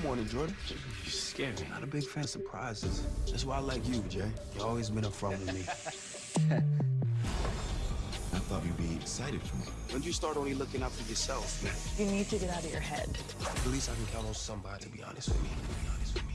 Good morning, Jordan. You scared me. Not a big fan of surprises. That's why I like you, Jay. You always been upfront with me. I thought you'd be excited for me. When you start only looking out for yourself. You need to get out of your head. At least I can count on somebody to be honest with me. To be honest with me.